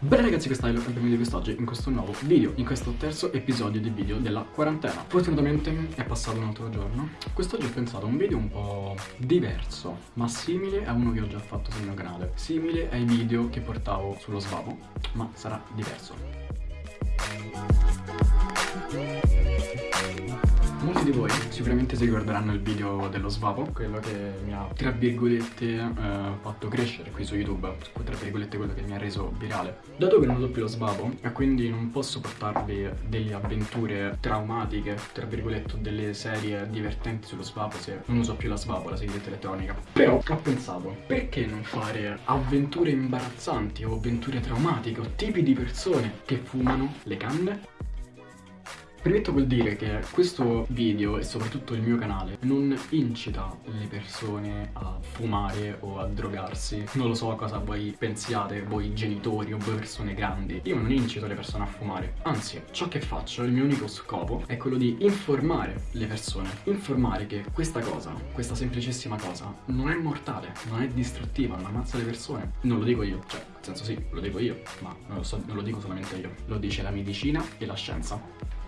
Bene ragazzi questa è la benvenuti di quest'oggi in questo nuovo video, in questo terzo episodio di video della quarantena. Fortunatamente è passato un altro giorno. Quest'oggi ho pensato a un video un po' diverso, ma simile a uno che ho già fatto sul mio canale Simile ai video che portavo sullo svavo, ma sarà diverso Molti di voi sicuramente si ricorderanno il video dello svavo, quello che mi ha, tra virgolette, eh, fatto crescere qui su YouTube, tra virgolette quello che mi ha reso virale. Dato che non ho più lo svavo e quindi non posso portarvi delle avventure traumatiche, tra virgolette, delle serie divertenti sullo svavo se non uso più la svavo, la sigaretta elettronica. Però ho pensato, perché non fare avventure imbarazzanti o avventure traumatiche o tipi di persone che fumano le canne? Premetto col dire che questo video e soprattutto il mio canale non incita le persone a fumare o a drogarsi. Non lo so cosa voi pensiate, voi genitori o voi persone grandi. Io non incito le persone a fumare. Anzi, ciò che faccio, il mio unico scopo è quello di informare le persone. Informare che questa cosa, questa semplicissima cosa, non è mortale, non è distruttiva, non ammazza le persone. Non lo dico io, cioè, nel senso sì, lo dico io, ma non lo, so, non lo dico solamente io. Lo dice la medicina e la scienza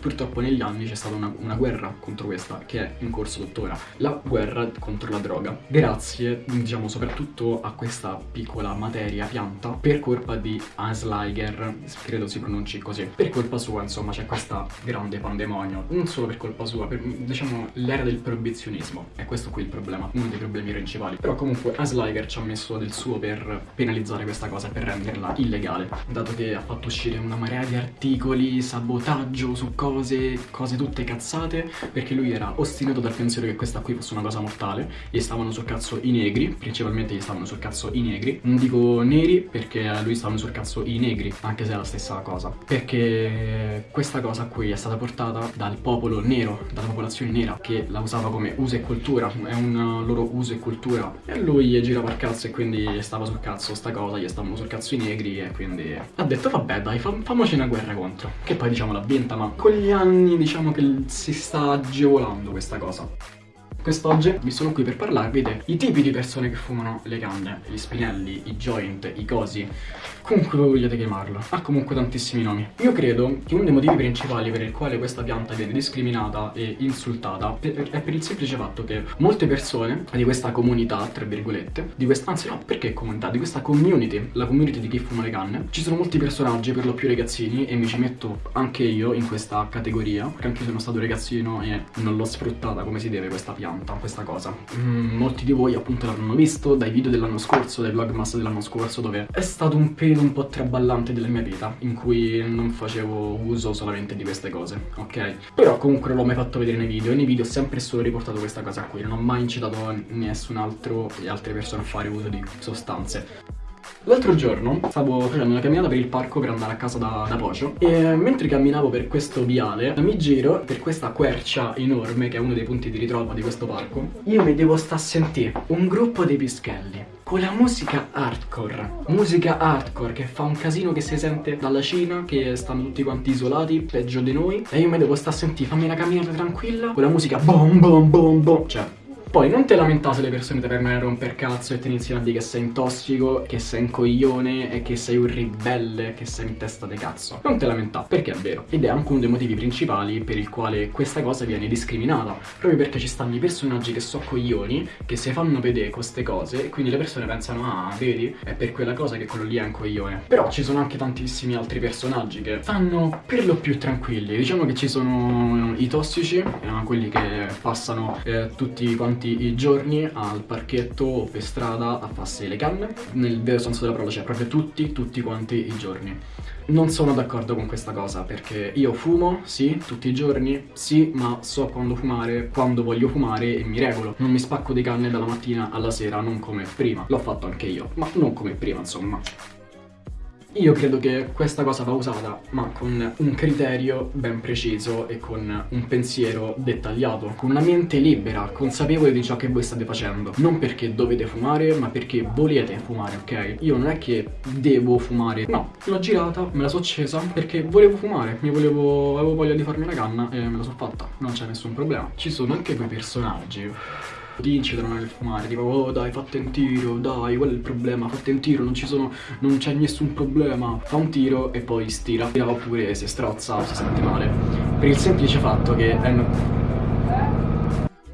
Purtroppo negli anni c'è stata una, una, guerra contro questa che è in corso tuttora, la guerra contro la droga, grazie diciamo soprattutto a questa piccola materia pianta per colpa di Ansliger, credo si pronunci così, per colpa sua insomma c'è questa grande pandemonio, non solo per colpa sua, per diciamo l'era del proibizionismo, è questo qui il problema, uno dei problemi principali, però comunque Ansliger ci ha messo del suo per penalizzare questa cosa, per renderla illegale, dato che ha fatto uscire una marea di articoli, sabotaggio su cose cose, cose tutte cazzate perché lui era ostinato dal pensiero che questa qui fosse una cosa mortale gli stavano sul cazzo i negri principalmente gli stavano sul cazzo i negri. Non dico neri perché a lui stavano sul cazzo i negri anche se è la stessa cosa. Perché questa cosa qui è stata portata dal popolo nero dalla popolazione nera che la usava come uso e cultura è un loro uso e cultura. E lui girava il cazzo e quindi stava sul cazzo sta cosa gli stavano sul cazzo i negri e quindi ha detto vabbè dai fam famoci una guerra contro. Che poi diciamo l'ha vinta ma con anni diciamo che si sta agevolando questa cosa Quest'oggi vi sono qui per parlarvi dei tipi di persone che fumano le canne, gli spinelli, i joint, i cosi, comunque voi vogliate chiamarlo. Ha comunque tantissimi nomi. Io credo che uno dei motivi principali per il quale questa pianta viene discriminata e insultata è per il semplice fatto che molte persone di questa comunità, tra virgolette, di questa, anzi no, perché comunità, di questa community, la community di chi fuma le canne, ci sono molti personaggi, per lo più ragazzini, e mi ci metto anche io in questa categoria, perché anche io sono stato ragazzino e non l'ho sfruttata come si deve questa pianta pianta questa cosa mm, Molti di voi appunto l'hanno visto dai video dell'anno scorso, dai vlogmas dell'anno scorso Dove è stato un periodo un po' traballante della mia vita In cui non facevo uso solamente di queste cose, ok? Però comunque non l'ho mai fatto vedere nei video E nei video ho sempre solo riportato questa cosa qui Non ho mai incitato nessun altro e altre persone a fare uso di sostanze L'altro giorno stavo facendo una camminata per il parco per andare a casa da, da Pocio E mentre camminavo per questo viale mi giro per questa quercia enorme che è uno dei punti di ritrovo di questo parco. Io mi devo sta a sentire un gruppo di pischelli con la musica hardcore. Musica hardcore che fa un casino che si sente dalla Cina Che stanno tutti quanti isolati, peggio di noi. E io mi devo sta a sentire, fammi una camminata tranquilla Con la musica bom bom bom bom. Cioè poi non ti lamentare se le persone ti vengono a romper cazzo e ti iniziano a dire che sei un tossico, che sei un coglione e che sei un ribelle, che sei in testa di cazzo. Non te lamentare, perché è vero. Ed è anche uno dei motivi principali per il quale questa cosa viene discriminata. Proprio perché ci stanno i personaggi che sono coglioni, che si fanno vedere queste cose e quindi le persone pensano, ah, vedi, è per quella cosa che quello lì è un coglione. Però ci sono anche tantissimi altri personaggi che stanno per lo più tranquilli. Diciamo che ci sono i tossici, eh, quelli che passano eh, tutti quanti tutti i giorni al parchetto o per strada a farsi le canne Nel vero senso della parola, cioè proprio tutti, tutti quanti i giorni non sono d'accordo con questa cosa perché io fumo, sì, tutti i giorni, sì, ma so quando fumare, quando voglio fumare e mi regolo. Non mi spacco di canne dalla mattina alla sera, non come prima. L'ho fatto anche io, ma non come prima, insomma. Io credo che questa cosa va usata, ma con un criterio ben preciso e con un pensiero dettagliato, con una mente libera, consapevole di ciò che voi state facendo. Non perché dovete fumare, ma perché volete fumare, ok? Io non è che devo fumare, no, l'ho girata, me la so accesa perché volevo fumare, mi volevo, avevo voglia di farmi una canna e me la so fatta, non c'è nessun problema. Ci sono anche quei personaggi ti incidono nel fumare, tipo oh dai fate un tiro, dai qual è il problema, fate un tiro, non ci sono, non c'è nessun problema, fa un tiro e poi stira, oppure si strozza o si sente male, per il semplice fatto che è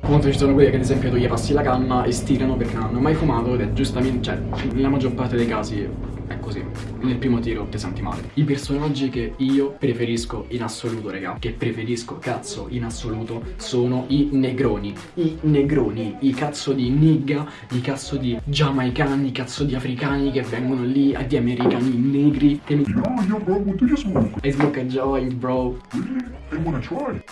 Comunque ci sono quelli che ad esempio tu gli passi la canna e stirano perché non hanno mai fumato ed è giustamente, cioè, nella maggior parte dei casi è così. Nel primo tiro ti senti male. I personaggi che io preferisco in assoluto, raga, che preferisco cazzo in assoluto, sono i negroni. I negroni, i cazzo di nigga, i cazzo di giamaicani, i cazzo di africani che vengono lì, di americani negri che mi... Yo, yo, bro, what do you smoke? I smoke a joint, bro. I wanna try.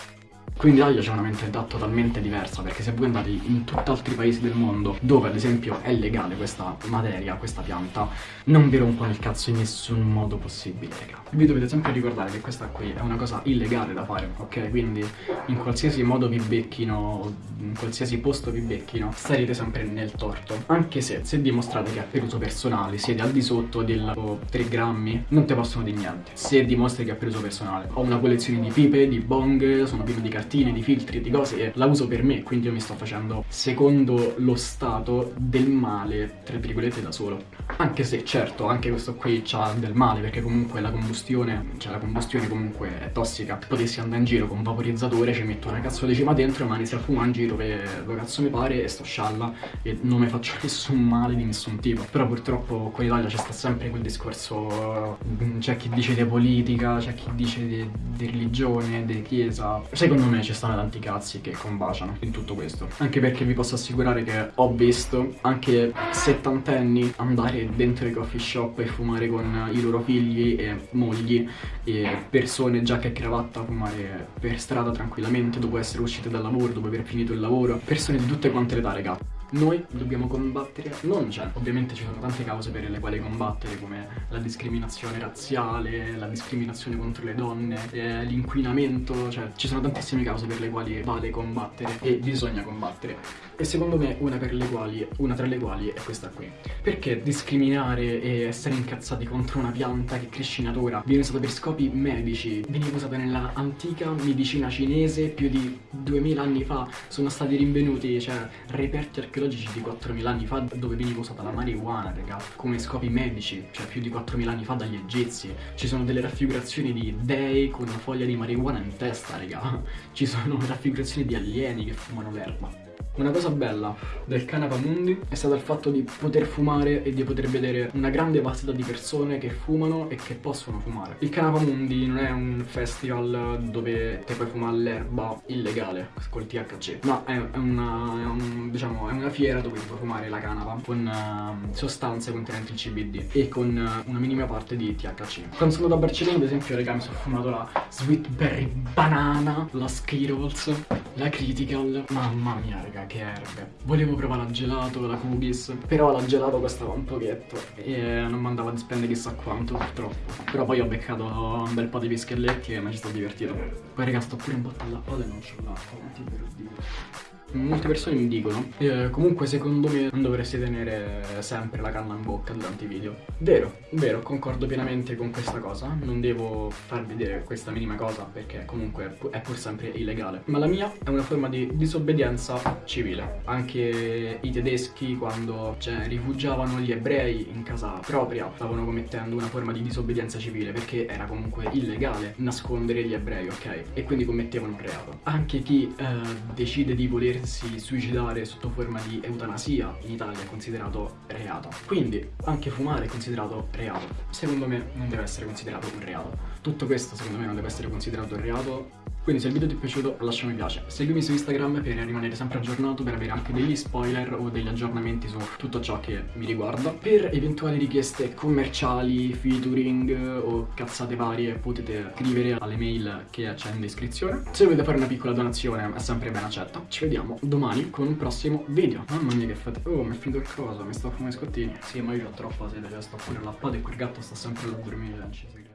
Quindi l'Italia c'è una mentalità totalmente diversa perché se voi andate in tutt'altri paesi del mondo dove ad esempio è legale questa materia, questa pianta, non vi rompono il cazzo in nessun modo possibile, raga. Vi dovete sempre ricordare che questa qui è una cosa illegale da fare, ok? Quindi in qualsiasi modo vi becchino, in qualsiasi posto vi becchino, starete sempre nel torto. Anche se, se dimostrate che è per uso personale, siete al di sotto del oh, 3 grammi, non ti possono dire niente. Se dimostri che è per uso personale. Ho una collezione di pipe, di bong, sono pieno di cartine cartine, di filtri, di cose e la uso per me, quindi io mi sto facendo secondo lo stato del male, tra virgolette, da solo. Anche se certo, anche questo qui c'ha del male, perché comunque la combustione, cioè la combustione comunque è tossica. Potessi andare in giro con un vaporizzatore, ci metto una cazzo di cima dentro e mi inizio a fumare in giro per lo cazzo mi pare e sto scialla e non mi faccio nessun male di nessun tipo. Però purtroppo qua in Italia c'è sta sempre quel discorso, c'è chi dice di politica, c'è chi dice di, di religione, di chiesa. Secondo me me ci stanno tanti cazzi che combaciano in tutto questo. Anche perché vi posso assicurare che ho visto anche settantenni andare dentro i coffee shop e fumare con i loro figli e mogli E persone giacca e cravatta fumare per strada tranquillamente dopo essere uscite dal lavoro, dopo aver finito il lavoro. Persone di tutte quante le età, raga noi dobbiamo combattere, non c'è, ovviamente ci sono tante cause per le quali combattere come la discriminazione razziale, la discriminazione contro le donne, eh, l'inquinamento, cioè ci sono tantissime cause per le quali vale combattere e bisogna combattere. E secondo me una, quali, una tra le quali è questa qui. Perché discriminare e essere incazzati contro una pianta che cresce in natura viene usata per scopi medici, veniva usata nella antica medicina cinese più di 2000 anni fa, sono stati rinvenuti, cioè reperti archeologici archeologici di 4.000 anni fa dove veniva usata la marijuana, raga, come scopi medici, cioè più di 4.000 anni fa dagli egizi. Ci sono delle raffigurazioni di dei con una foglia di marijuana in testa, raga. Ci sono raffigurazioni di alieni che fumano l'erba. Una cosa bella del Canapa Mundi è stato il fatto di poter fumare e di poter vedere una grande vastità di persone che fumano e che possono fumare. Il Canapa Mundi non è un festival dove te puoi fumare l'erba illegale col THC, ma è, una, è, un, diciamo, è una fiera dove ti puoi fumare la canapa con uh, sostanze contenenti il CBD e con uh, una minima parte di THC. Quando sono da Barcellona, ad esempio, raga, mi sono fumato la Sweet Berry Banana, la Skittles, la Critical. Mamma mia, raga, che erbe. Volevo provare la gelato, la cookies, però la gelato costava un pochetto e non mandava di spendere chissà quanto purtroppo. Però poi ho beccato un bel po' di pischelletti e mi ci sto divertito. Poi raga sto pure in botta all'acqua e non c'ho l'acqua, ti per Dio molte persone mi dicono eh, comunque secondo me non dovresti tenere sempre la canna in bocca durante i video. Vero, vero, concordo pienamente con questa cosa. Non devo far vedere questa minima cosa perché comunque è pur sempre illegale. Ma la mia è una forma di disobbedienza civile. Anche i tedeschi quando cioè, rifugiavano gli ebrei in casa propria stavano commettendo una forma di disobbedienza civile perché era comunque illegale nascondere gli ebrei ok? E quindi commettevano un reato. Anche chi eh, decide di voler volersi suicidare sotto forma di eutanasia in Italia è considerato reato. Quindi anche fumare è considerato reato. Secondo me non deve essere considerato un reato. Tutto questo secondo me non deve essere considerato un reato quindi se il video ti è piaciuto lascia un mi piace, seguimi su Instagram per rimanere sempre aggiornato, per avere anche degli spoiler o degli aggiornamenti su tutto ciò che mi riguarda. Per eventuali richieste commerciali, featuring o cazzate varie potete scrivere alle mail che c'è in descrizione. Se volete fare una piccola donazione è sempre ben accetta. Ci vediamo domani con un prossimo video. Mamma mia che fate... Oh mi è finito il coso, mi sto fumando i scottini. Sì ma io ho troppa sede, cioè sto pure all'appato e quel gatto sta sempre a dormire.